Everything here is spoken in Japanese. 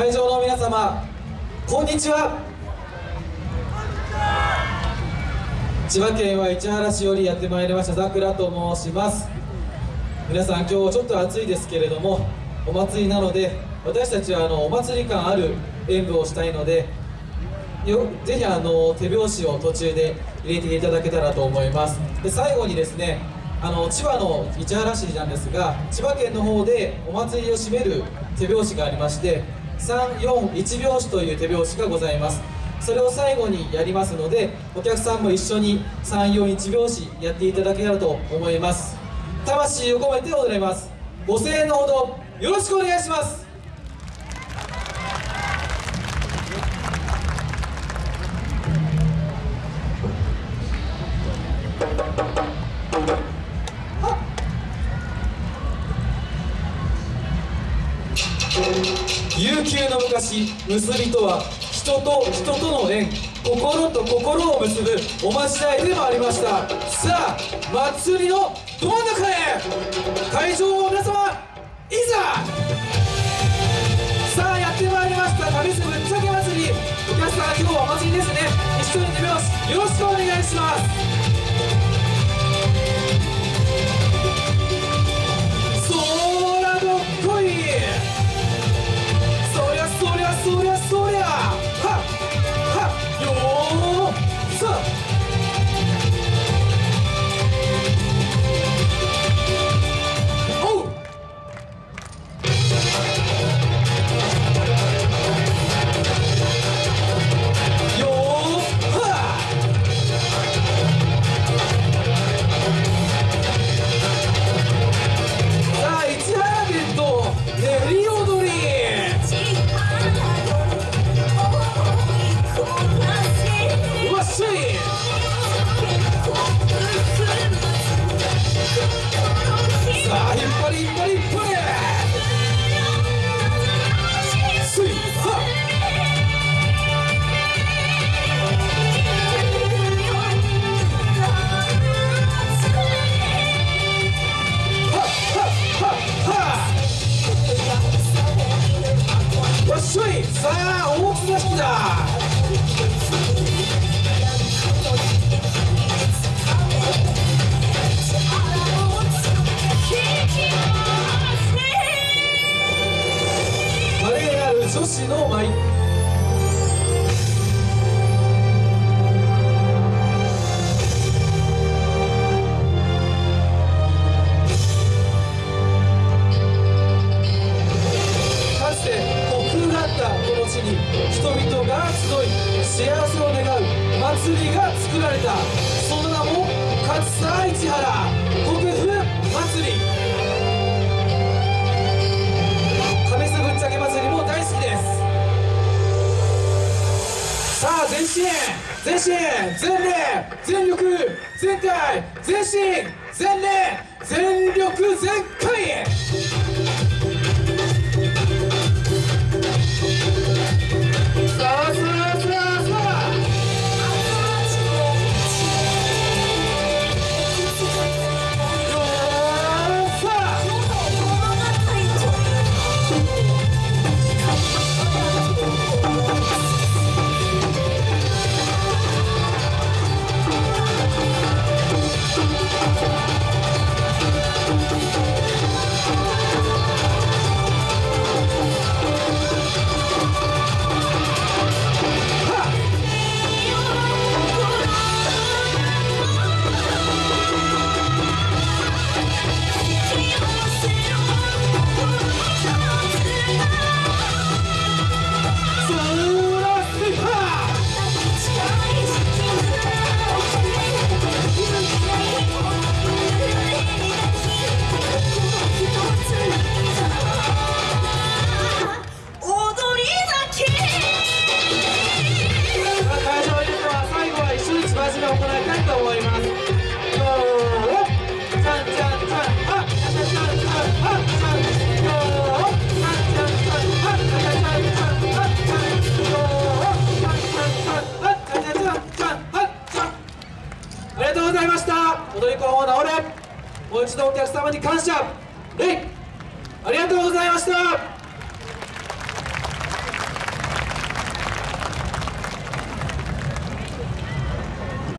会場の皆様こんにちは。千葉県は市原市よりやってまいりましたザクラと申します。皆さん今日ちょっと暑いですけれどもお祭りなので私たちはあのお祭り感ある演舞をしたいのでよぜひあの手拍子を途中で入れていただけたらと思います。で最後にですねあの千葉の市原市なんですが千葉県の方でお祭りを締める手拍子がありまして341拍子という手拍子がございます。それを最後にやりますのでお客さんも一緒に341拍子やっていただけたらと思います。魂を込めて踊ります。ご声援のほどよろしくお願いします。悠久の昔結びとは人と人との縁心と心を結ぶおまじないでもありました。さあ祭りのど真ん中へ。会場の皆様いざ！さあやってまいりました。旅すぶっちゃけ祭り。お客さん今日はお祭りですね。一緒に手拍子よろしくお願いします。女子の舞かつて国風があったこの地に人々が集い幸せを願う祭りが作られた。その名も勝沢市原。国風祭り。身全身全霊全力全体全身全霊全力全開一度お客様に感謝。ありがとうございました。